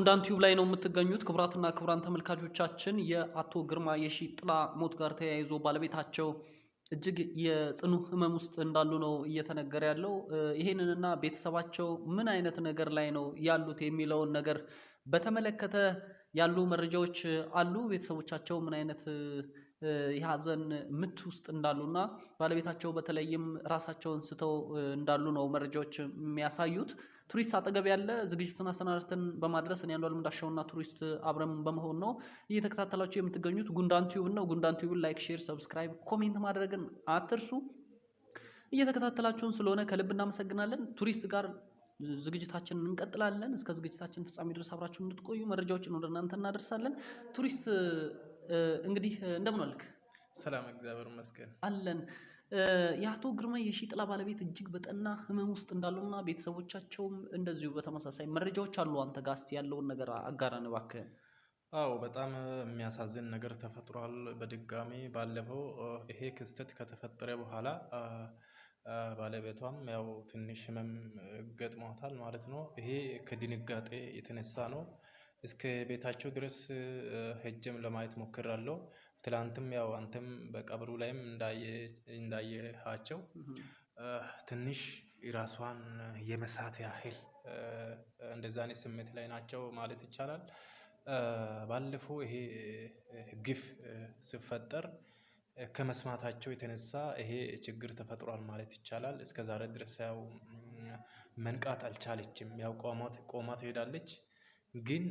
ጉንዳን ቲዩብ ላይ ነው የምትገኙት። ክቡራትና ክቡራን ተመልካቾቻችን የአቶ ግርማ የሺጥላ ሞት ጋር ተያይዞ ባለቤታቸው እጅግ የጽኑ ሕመም ውስጥ እንዳሉ ነው እየተነገረ ያለው። ይሄንንና ቤተሰባቸው ምን አይነት ነገር ላይ ነው ያሉት የሚለውን ነገር በተመለከተ ያሉ መረጃዎች አሉ። ቤተሰቦቻቸው ምን አይነት የሀዘን ምት ውስጥ እንዳሉና ባለቤታቸው በተለይም ራሳቸውን ስተው እንዳሉ ነው መረጃዎች የሚያሳዩት። ቱሪስት አጠገብ ያለ ዝግጅቱን አሰናድተን በማድረስ እኔ አንዷለም እንዳሻውና ቱሪስት አብረን በመሆን ነው እየተከታተላችሁ የምትገኙት። ጉንዳን Tube ነው። ጉንዳን Tube ን like፣ share፣ subscribe፣ comment ማድረግን አትርሱ። እየተከታተላችሁን ስለሆነ ከልብ እናመሰግናለን። ቱሪስት ጋር ዝግጅታችንን እንቀጥላለን። እስከ ዝግጅታችን ፍጻሜ ድረስ አብራችሁን እንድትቆዩ መረጃዎችን ወደ እናንተ እናደርሳለን። ቱሪስት እንግዲህ እንደምን ዋልክ? ሰላም እግዚአብሔር ይመስገን አለን። የአቶ ግርማ የሺጥላ ባለቤት እጅግ በጠና ህመም ውስጥ እንዳሉና ቤተሰቦቻቸውም እንደዚሁ በተመሳሳይ መረጃዎች አሉ። አንተ ጋር እስኪ ያለውን ነገር አጋራን እባክህ። አዎ በጣም የሚያሳዝን ነገር ተፈጥሯል። በድጋሚ ባለፈው ይሄ ክስተት ከተፈጠረ በኋላ ባለቤቷም ያው ትንሽ ህመም ገጥሟታል ማለት ነው። ይሄ ከድንጋጤ የተነሳ ነው። እስከ ቤታቸው ድረስ ሄጄም ለማየት ሞክራለሁ። ትላንትም ያው አንተም በቀብሩ ላይም እንዳየሃቸው ትንሽ ራሷን የመሳት ያህል እንደዛ አይነት ስሜት ላይ ናቸው ማለት ይቻላል። ባለፈው ይሄ ግፍ ሲፈጠር ከመስማታቸው የተነሳ ይሄ ችግር ተፈጥሯል ማለት ይቻላል። እስከ ዛሬ ድረስ ያው መንቃት አልቻለችም። ያው ቆማ ትሄዳለች ግን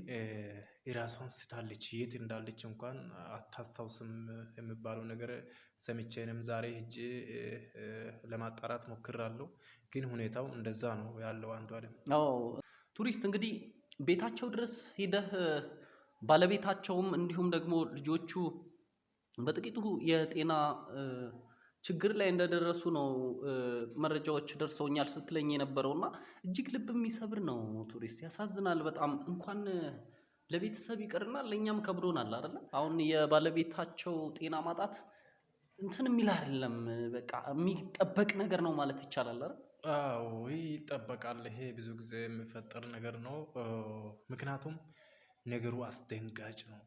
የራሷን ስታለች። የት እንዳለች እንኳን አታስታውስም የሚባለው ነገር ሰምቼንም ዛሬ ሄጄ ለማጣራት ሞክራለሁ። ግን ሁኔታው እንደዛ ነው ያለው። አንዷለም ቱሪስት እንግዲህ ቤታቸው ድረስ ሄደህ ባለቤታቸውም እንዲሁም ደግሞ ልጆቹ በጥቂቱ የጤና ችግር ላይ እንደደረሱ ነው መረጃዎች ደርሰውኛል ስትለኝ የነበረው እና እጅግ ልብ የሚሰብር ነው። ቱሪስት ያሳዝናል በጣም እንኳን ለቤተሰብ ይቅርና ለእኛም ከብዶናል አይደለ? አሁን የባለቤታቸው ጤና ማጣት እንትን የሚል አይደለም፣ በቃ የሚጠበቅ ነገር ነው ማለት ይቻላል አይደል? አዎ ይጠበቃል። ይሄ ብዙ ጊዜ የሚፈጠር ነገር ነው። ምክንያቱም ነገሩ አስደንጋጭ ነው።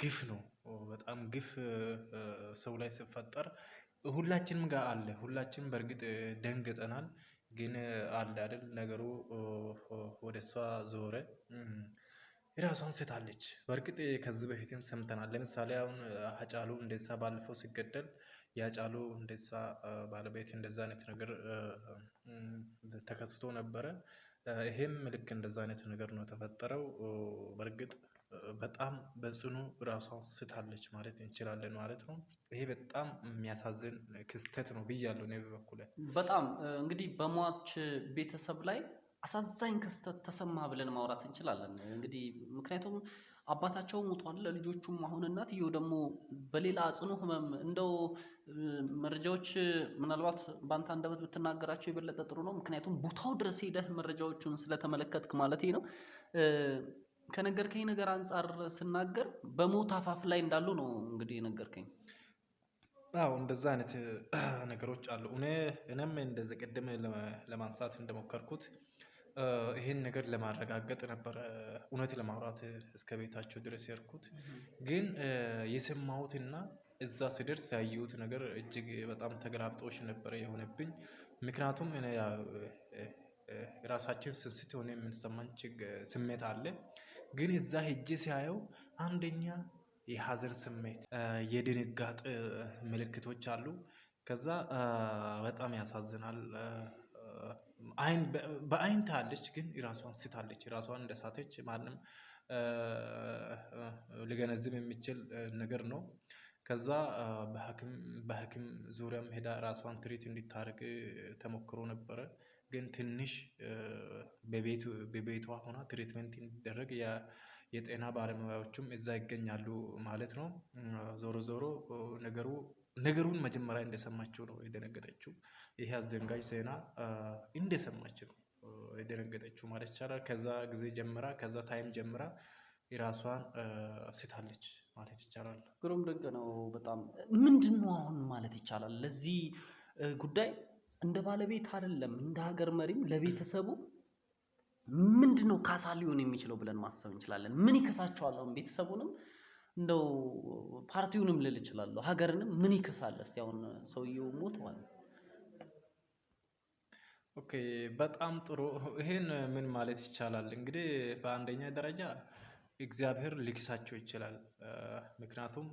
ግፍ ነው። በጣም ግፍ ሰው ላይ ሲፈጠር ሁላችንም ጋር አለ። ሁላችንም በእርግጥ ደንግጠናል። ግን አለ አይደል ነገሩ ወደ እሷ ዞረ። የራሷን ስታለች። በእርግጥ ከዚህ በፊትም ሰምተናል። ለምሳሌ አሁን ሃጫሉ ሁንዴሳ ባለፈው ሲገደል የሃጫሉ ሁንዴሳ ባለቤት እንደዛ አይነት ነገር ተከስቶ ነበረ። ይሄም ልክ እንደዛ አይነት ነገር ነው የተፈጠረው። በእርግጥ በጣም በጽኑ ራሷን ስታለች ማለት እንችላለን ማለት ነው። ይሄ በጣም የሚያሳዝን ክስተት ነው ብያለሁ እኔ በበኩሌ። በጣም እንግዲህ በሟች ቤተሰብ ላይ አሳዛኝ ክስተት ተሰማ ብለን ማውራት እንችላለን። እንግዲህ ምክንያቱም አባታቸው ሞቷል፣ ልጆቹም አሁን እናትየው ደግሞ በሌላ ጽኑ ህመም እንደው መረጃዎች ምናልባት በአንተ አንደበት ብትናገራቸው የበለጠ ጥሩ ነው። ምክንያቱም ቦታው ድረስ ሄደህ መረጃዎቹን ስለተመለከትክ ማለት ነው። ከነገርከኝ ነገር አንጻር ስናገር በሞት አፋፍ ላይ እንዳሉ ነው እንግዲህ የነገርከኝ። አዎ እንደዛ አይነት ነገሮች አሉ። እኔ እኔም እንደዚህ ቅድም ለማንሳት እንደሞከርኩት ይሄን ነገር ለማረጋገጥ ነበረ እውነት ለማውራት እስከ ቤታቸው ድረስ የሄድኩት። ግን የሰማሁትና እዛ ስደርስ ያየሁት ነገር እጅግ በጣም ተገላብጦሽ ነበረ የሆነብኝ። ምክንያቱም እኔ ራሳችን ስንስት የሆነ የምንሰማን ስሜት አለ። ግን እዛ ሄጄ ሲያየው አንደኛ የሀዘን ስሜት፣ የድንጋጤ ምልክቶች አሉ። ከዛ በጣም ያሳዝናል። አይን በአይን ታያለች፣ ግን ራሷን ስታለች። ራሷን እንደሳተች ማንም ሊገነዝብ የሚችል ነገር ነው። ከዛ በሐኪም ዙሪያም ሄዳ ራሷን treat እንድታደርግ ተሞክሮ ነበረ። ግን ትንሽ በቤቷ ሆና treatment እንዲደረግ የጤና ባለሙያዎቹም እዛ ይገኛሉ ማለት ነው። ዞሮ ዞሮ ነገሩ ነገሩን መጀመሪያ እንደሰማችው ነው የደነገጠችው። ይሄ አስደንጋጭ ዜና እንደሰማች ነው የደነገጠችው ማለት ይቻላል። ከዛ ጊዜ ጀምራ ከዛ time ጀምራ የራሷን ስታለች ማለት ይቻላል። ግሩም ድንቅ ነው በጣም ምንድን ነው አሁን ማለት ይቻላል ለዚህ ጉዳይ እንደ ባለቤት አይደለም እንደ ሀገር መሪም ለቤተሰቡ ምንድን ነው ካሳ ሊሆን የሚችለው ብለን ማሰብ እንችላለን? ምን ይከሳቸዋል? አሁን ቤተሰቡንም እንደው ፓርቲውንም ልል እችላለሁ፣ ሀገርንም ምን ይከሳል? እስቲ አሁን ሰውየው ሞተዋል። okay በጣም ጥሩ። ይሄን ምን ማለት ይቻላል? እንግዲህ በአንደኛ ደረጃ እግዚአብሔር ሊክሳቸው ይችላል። ምክንያቱም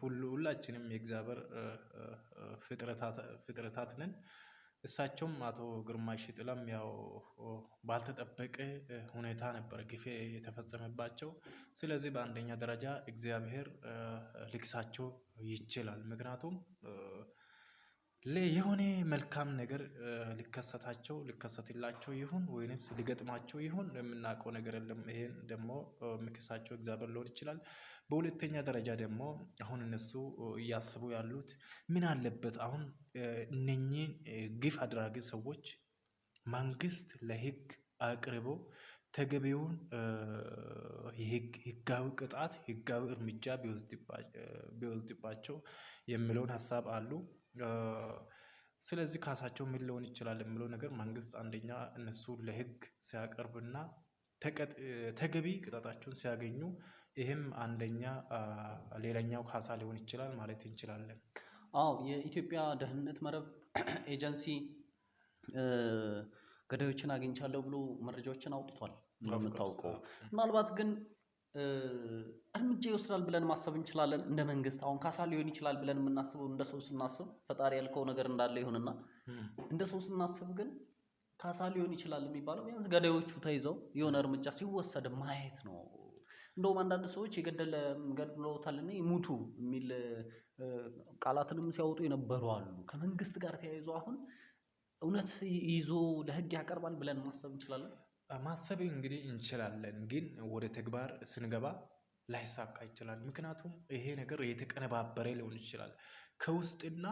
ሁላችንም የእግዚአብሔር ፍጥረታት ነን። እሳቸውም አቶ ግርማ ሽጥላም ያው ባልተጠበቀ ሁኔታ ነበር ግፌ የተፈጸመባቸው። ስለዚህ በአንደኛ ደረጃ እግዚአብሔር ሊክሳቸው ይችላል። ምክንያቱም የሆነ መልካም ነገር ሊከሰታቸው ሊከሰትላቸው ይሁን ወይንም ሊገጥማቸው ይሁን የምናውቀው ነገር የለም። ይሄን ደግሞ የሚክሳቸው እግዚአብሔር ሊሆን ይችላል። በሁለተኛ ደረጃ ደግሞ አሁን እነሱ እያስቡ ያሉት ምን አለበት አሁን እነኚህን ግፍ አድራጊ ሰዎች መንግስት ለህግ አቅርቦ ተገቢውን ህጋዊ ቅጣት ህጋዊ እርምጃ ቢወስድባቸው የሚለውን ሀሳብ አሉ። ስለዚህ ካሳቸው ምን ሊሆን ይችላል የሚለው ነገር መንግስት አንደኛ እነሱ ለህግ ሲያቀርብና ተገቢ ቅጣታቸውን ሲያገኙ ይህም አንደኛ ሌላኛው ካሳ ሊሆን ይችላል ማለት እንችላለን። አዎ የኢትዮጵያ ደህንነት መረብ ኤጀንሲ ገዳዮችን አግኝቻለሁ ብሎ መረጃዎችን አውጥቷል እንደምታውቀው። ምናልባት ግን እርምጃ ይወስዳል ብለን ማሰብ እንችላለን እንደ መንግስት። አሁን ካሳ ሊሆን ይችላል ብለን የምናስበው እንደ ሰው ስናስብ ፈጣሪ ያልከው ነገር እንዳለ ይሁንና እንደ ሰው ስናስብ ግን ካሳ ሊሆን ይችላል የሚባለው ቢያንስ ገዳዮቹ ተይዘው የሆነ እርምጃ ሲወሰድ ማየት ነው። እንደውም አንዳንድ ሰዎች የገደለ ገድለውታልና ይሙቱ የሚል ቃላትንም ሲያወጡ የነበሩ አሉ። ከመንግስት ጋር ተያይዞ አሁን እውነት ይዞ ለህግ ያቀርባል ብለን ማሰብ እንችላለን። ማሰብ እንግዲህ እንችላለን፣ ግን ወደ ተግባር ስንገባ ላይሳካ ይችላል። ምክንያቱም ይሄ ነገር የተቀነባበረ ሊሆን ይችላል። ከውስጥና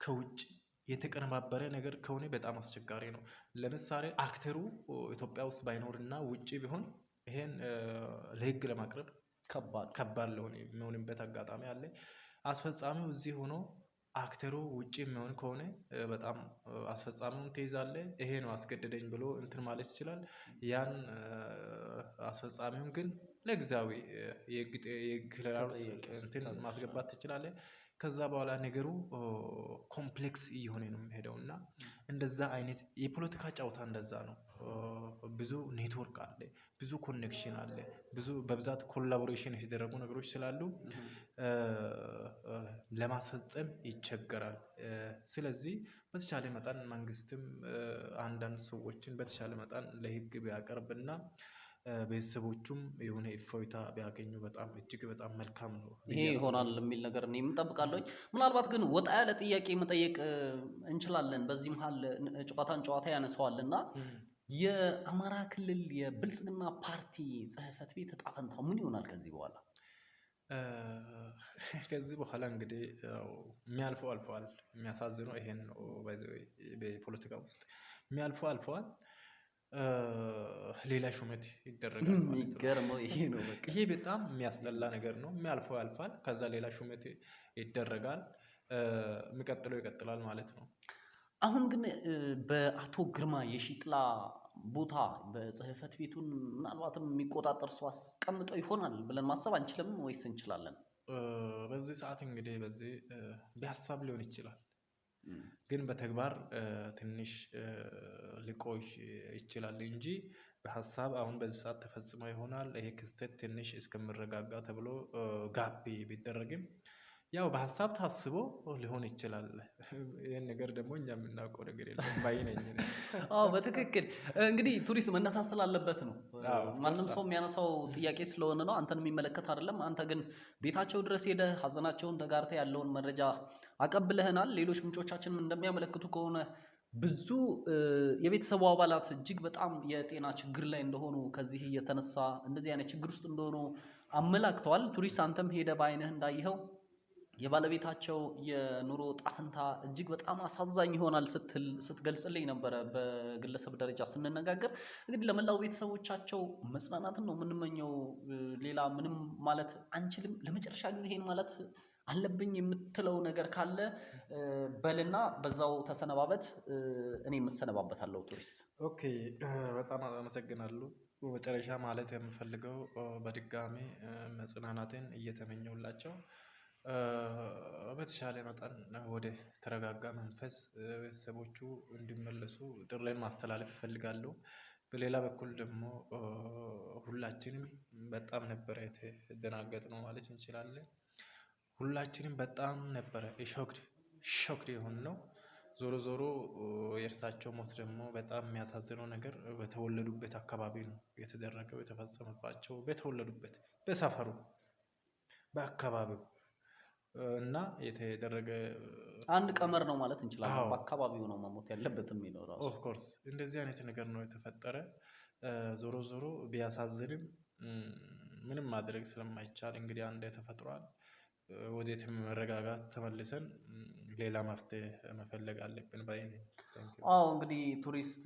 ከውጭ የተቀነባበረ ነገር ከሆነ በጣም አስቸጋሪ ነው። ለምሳሌ አክተሩ ኢትዮጵያ ውስጥ ባይኖርና ውጭ ቢሆን ይሄን ለህግ ለማቅረብ ከባድ ከባድ ሊሆን የሚሆንበት አጋጣሚ አለ። አስፈጻሚው እዚህ ሆኖ actor ኡ ውጭ የሚሆን ከሆነ በጣም አስፈጻሚውን ትይዛለህ ይሄ ነው አስገደደኝ ብሎ እንትን ማለት ይችላል። ያን አስፈጻሚውን ግን ለጊዜያዊ የህግ እንትን ማስገባት ትችላለህ። ከዛ በኋላ ነገሩ complex እየሆነ ነው የሚሄደው እና እንደዛ አይነት የፖለቲካ ጨዋታ እንደዛ ነው። ብዙ ኔትወርክ አለ ብዙ connection አለ ብዙ በብዛት collaboration የተደረጉ ነገሮች ስላሉ ለማስፈጸም ይቸገራል። ስለዚህ በተቻለ መጠን መንግስትም አንዳንድ ሰዎችን በተቻለ መጠን ለህግ ቢያቀርብና ቤተሰቦቹም የሆነ እፎይታ ቢያገኙ በጣም እጅግ በጣም መልካም ነው። ይሄ ይሆናል የሚል ነገር እኔም እጠብቃለሁኝ። ምናልባት ግን ወጣ ያለ ጥያቄ መጠየቅ እንችላለን። በዚህ መሀል ጨዋታን ጨዋታ ያነሳዋል እና የአማራ ክልል የብልጽግና ፓርቲ ጽህፈት ቤት እጣ ፈንታው ምን ይሆናል ከዚህ በኋላ? ከዚህ በኋላ እንግዲህ የሚያልፈው አልፈዋል። የሚያሳዝነው ይሄን ነው። በፖለቲካ ውስጥ የሚያልፈው አልፈዋል። ሌላ ሹመት ይደረጋል የሚገርመው ይሄ ነው። በቃ ይሄ በጣም የሚያስጠላ ነገር ነው። የሚያልፈው ያልፋል። ከዛ ሌላ ሹመት ይደረጋል። የሚቀጥለው ይቀጥላል ማለት ነው። አሁን ግን በአቶ ግርማ የሺጥላ ቦታ በጽህፈት ቤቱን ምናልባትም የሚቆጣጠር ሰው አስቀምጠው ይሆናል ብለን ማሰብ አንችልም ወይስ እንችላለን? በዚህ ሰዓት እንግዲህ በዚህ በሀሳብ ሊሆን ይችላል፣ ግን በተግባር ትንሽ ሊቆይ ይችላል እንጂ በሀሳብ አሁን በዚህ ሰዓት ተፈጽሞ ይሆናል ይሄ ክስተት ትንሽ እስከምረጋጋ ተብሎ ጋብ ቢደረግም ያው በሀሳብ ታስቦ ሊሆን ይችላል። ይህን ነገር ደግሞ እኛ የምናውቀው ነገር የለም ባይ ነኝ አዎ በትክክል እንግዲህ ቱሪስት መነሳት ስላለበት ነው። ማንም ሰው የሚያነሳው ጥያቄ ስለሆነ ነው። አንተን የሚመለከት አይደለም። አንተ ግን ቤታቸው ድረስ ሄደህ ሀዘናቸውን ተጋርተህ ያለውን መረጃ አቀብለህናል። ሌሎች ምንጮቻችንም እንደሚያመለክቱ ከሆነ ብዙ የቤተሰቡ አባላት እጅግ በጣም የጤና ችግር ላይ እንደሆኑ ከዚህ እየተነሳ እንደዚህ አይነት ችግር ውስጥ እንደሆኑ አመላክተዋል። ቱሪስት አንተም ሄደህ በአይንህ እንዳየኸው የባለቤታቸው የኑሮ ጣፍንታ እጅግ በጣም አሳዛኝ ይሆናል ስትገልጽልኝ ነበረ። በግለሰብ ደረጃ ስንነጋገር እንግዲህ ለመላው ቤተሰቦቻቸው መጽናናትን ነው የምንመኘው። ሌላ ምንም ማለት አንችልም። ለመጨረሻ ጊዜ ይሄን ማለት አለብኝ የምትለው ነገር ካለ በልና በዛው ተሰነባበት። እኔ የምሰነባበታለሁ። ቱሪስት okay፣ በጣም አመሰግናለሁ። መጨረሻ ማለት የምፈልገው በድጋሚ መጽናናትን እየተመኘውላቸው በተሻለ መጠን ወደ ተረጋጋ መንፈስ ቤተሰቦቹ እንዲመለሱ ጥሪዬን ማስተላለፍ እፈልጋለሁ። በሌላ በኩል ደግሞ ሁላችንም በጣም ነበረ የተደናገጥነው ማለት እንችላለን። ሁላችንም በጣም ነበረ shocked shocked የሆንነው። ዞሮ ዞሮ የእርሳቸው ሞት ደግሞ በጣም የሚያሳዝነው ነገር በተወለዱበት አካባቢ ነው የተደረገው የተፈጸመባቸው በተወለዱበት በሰፈሩ በአካባቢው እና የተደረገ አንድ ቀመር ነው ማለት እንችላለን። በአካባቢው ነው መሞት ያለበት የሚኖረው። of course እንደዚህ አይነት ነገር ነው የተፈጠረ። ዞሮ ዞሮ ቢያሳዝንም ምንም ማድረግ ስለማይቻል እንግዲህ አንዴ ተፈጥሯል። ወዴትም መረጋጋት ተመልሰን ሌላ መፍትሄ መፈለግ አለብን ባይ ነኝ። አዎ እንግዲህ ቱሪስት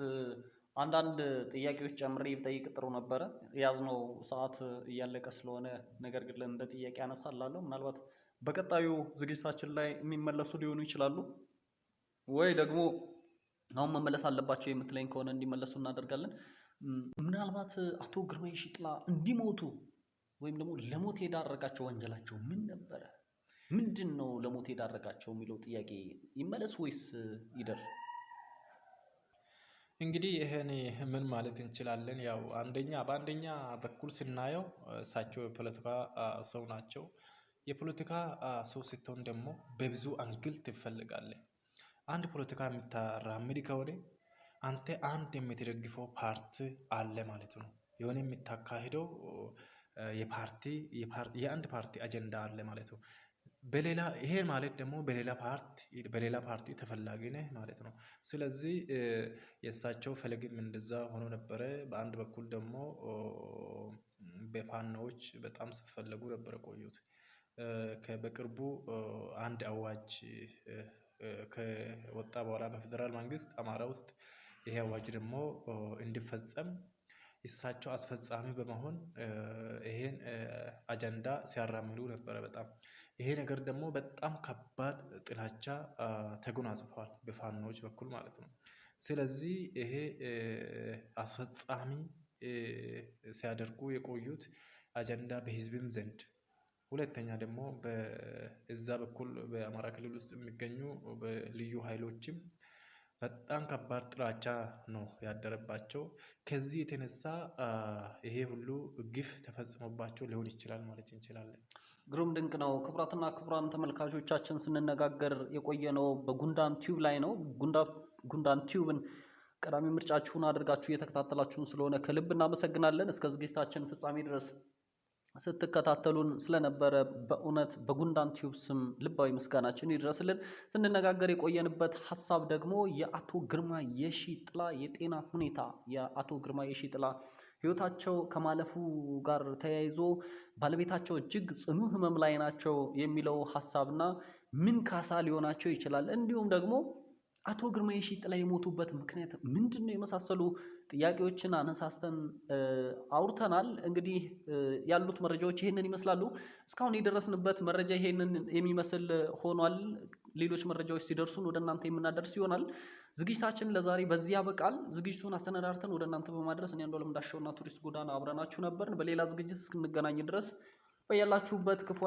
አንዳንድ ጥያቄዎች ጨምሬ ብጠይቅ ጥሩ ነበረ። የያዝነው ሰዓት እያለቀ ስለሆነ ነገር ግን እንደ ጥያቄ አነሳላለሁ። ምናልባት በቀጣዩ ዝግጅታችን ላይ የሚመለሱ ሊሆኑ ይችላሉ ወይ ደግሞ አሁን መመለስ አለባቸው የምትለኝ ከሆነ እንዲመለሱ እናደርጋለን። ምናልባት አቶ ግርማይ ሽጥላ እንዲሞቱ ወይም ደግሞ ለሞት የዳረጋቸው ወንጀላቸው ምን ነበረ? ምንድን ነው ለሞት የዳረጋቸው የሚለው ጥያቄ ይመለስ ወይስ ይደር? እንግዲህ ይሄን ምን ማለት እንችላለን? ያው አንደኛ በአንደኛ በኩል ስናየው እሳቸው የፖለቲካ ሰው ናቸው። የፖለቲካ ሰው ስትሆን ደግሞ በብዙ አንግል ትፈልጋለህ። አንድ ፖለቲካ የምታራምድ ከሆነ አንተ አንድ የምትደግፈው ፓርቲ አለ ማለት ነው። የሆነ የምታካሂደው የፓርቲ የአንድ ፓርቲ አጀንዳ አለ ማለት ነው። በሌላ ይሄ ማለት ደግሞ በሌላ ፓርቲ በሌላ ፓርቲ ተፈላጊ ነህ ማለት ነው። ስለዚህ የእሳቸው ፈለግም እንደዛ ሆኖ ነበረ። በአንድ በኩል ደግሞ በፋኖዎች በጣም ሲፈለጉ ነበር የቆዩት። በቅርቡ አንድ አዋጅ ከወጣ በኋላ በፌደራል መንግስት አማራ ውስጥ ይሄ አዋጅ ደግሞ እንዲፈጸም እሳቸው አስፈጻሚ በመሆን ይሄን አጀንዳ ሲያራምዱ ነበረ። በጣም ይሄ ነገር ደግሞ በጣም ከባድ ጥላቻ ተጎናጽፏል በፋኖዎች በኩል ማለት ነው። ስለዚህ ይሄ አስፈጻሚ ሲያደርጉ የቆዩት አጀንዳ በህዝብም ዘንድ ሁለተኛ ደግሞ በዛ በኩል በአማራ ክልል ውስጥ የሚገኙ በልዩ ኃይሎችም በጣም ከባድ ጥላቻ ነው ያደረባቸው። ከዚህ የተነሳ ይሄ ሁሉ ግፍ ተፈጽሞባቸው ሊሆን ይችላል ማለት እንችላለን። ግሩም ድንቅ ነው። ክቡራትና ክቡራን ተመልካቾቻችን ስንነጋገር የቆየነው በጉንዳን Tube ላይ ነው። ጉንዳን Tube ን ቀዳሚ ምርጫችሁን አድርጋችሁ እየተከታተላችሁን ስለሆነ ከልብ እናመሰግናለን። እስከ ዝግጅታችን ፍጻሜ ድረስ ስትከታተሉን ስለነበረ በእውነት በጉንዳን Tube ስም ልባዊ ምስጋናችን ይድረስልን። ስንነጋገር የቆየንበት ሀሳብ ደግሞ የአቶ ግርማ የሺ ጥላ የጤና ሁኔታ የአቶ ግርማ የሺ ጥላ ህይወታቸው ከማለፉ ጋር ተያይዞ ባለቤታቸው እጅግ ጽኑ ህመም ላይ ናቸው የሚለው ሀሳብና ምን ካሳ ሊሆናቸው ይችላል እንዲሁም ደግሞ አቶ ግርማ የሺጥላ የሞቱበት ምክንያት ምንድን ነው? የመሳሰሉ ጥያቄዎችን አነሳስተን አውርተናል። እንግዲህ ያሉት መረጃዎች ይሄንን ይመስላሉ። እስካሁን የደረስንበት መረጃ ይሄንን የሚመስል ሆኗል። ሌሎች መረጃዎች ሲደርሱን ወደ እናንተ የምናደርስ ይሆናል። ዝግጅታችን ለዛሬ በዚህ ያበቃል። ዝግጅቱን አሰነዳርተን ወደ እናንተ በማድረስ እኔ አንዷለም ዳሸውና ቱሪስት ጎዳና አብረናችሁ ነበርን። በሌላ ዝግጅት እስክንገናኝ ድረስ በያላችሁበት ክፉ